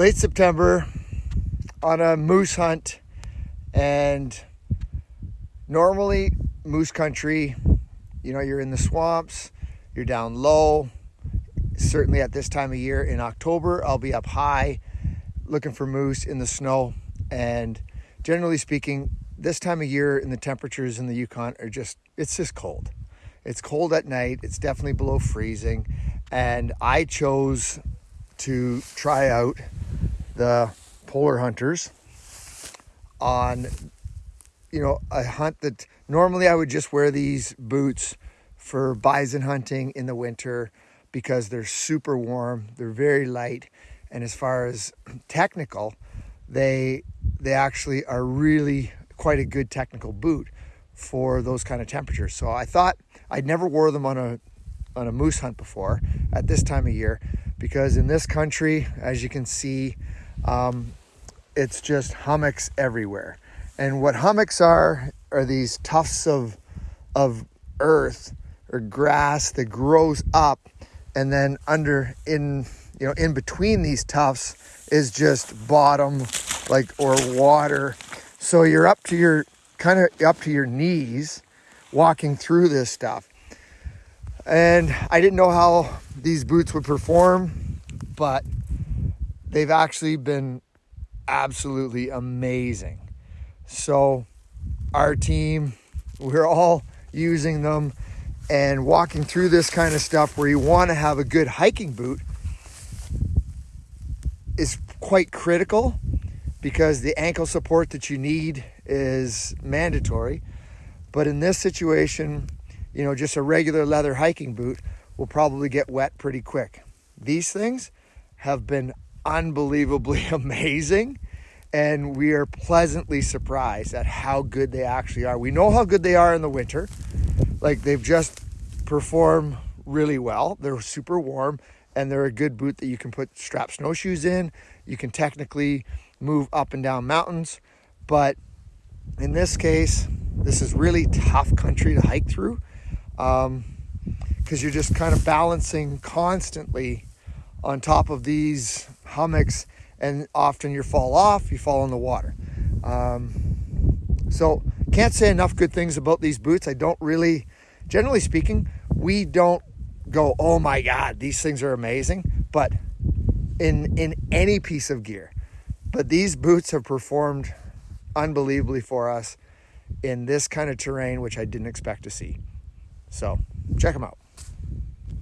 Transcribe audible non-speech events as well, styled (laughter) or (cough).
late September on a moose hunt. And normally, moose country, you know, you're in the swamps, you're down low. Certainly at this time of year in October, I'll be up high looking for moose in the snow. And generally speaking, this time of year and the temperatures in the Yukon are just, it's just cold. It's cold at night. It's definitely below freezing. And I chose to try out the polar hunters on, you know, a hunt that normally I would just wear these boots for bison hunting in the winter because they're super warm, they're very light, and as far as technical, they they actually are really quite a good technical boot for those kind of temperatures. So I thought I'd never wore them on a on a moose hunt before at this time of year because in this country, as you can see, um, it's just hummocks everywhere. And what hummocks are are these tufts of of earth or grass that grows up and then under in you know in between these tufts is just bottom like or water so you're up to your kind of up to your knees walking through this stuff and i didn't know how these boots would perform but they've actually been absolutely amazing so our team we're all using them and walking through this kind of stuff where you want to have a good hiking boot is quite critical because the ankle support that you need is mandatory. But in this situation, you know, just a regular leather hiking boot will probably get wet pretty quick. These things have been unbelievably (laughs) amazing and we are pleasantly surprised at how good they actually are. We know how good they are in the winter. Like they've just performed really well. They're super warm and they're a good boot that you can put strap snowshoes in. You can technically move up and down mountains, but in this case, this is really tough country to hike through because um, you're just kind of balancing constantly on top of these hummocks and often you fall off, you fall in the water. Um, so can't say enough good things about these boots. I don't really, generally speaking, we don't go, oh my God, these things are amazing. But in in any piece of gear, but these boots have performed unbelievably for us in this kind of terrain, which I didn't expect to see. So check them out.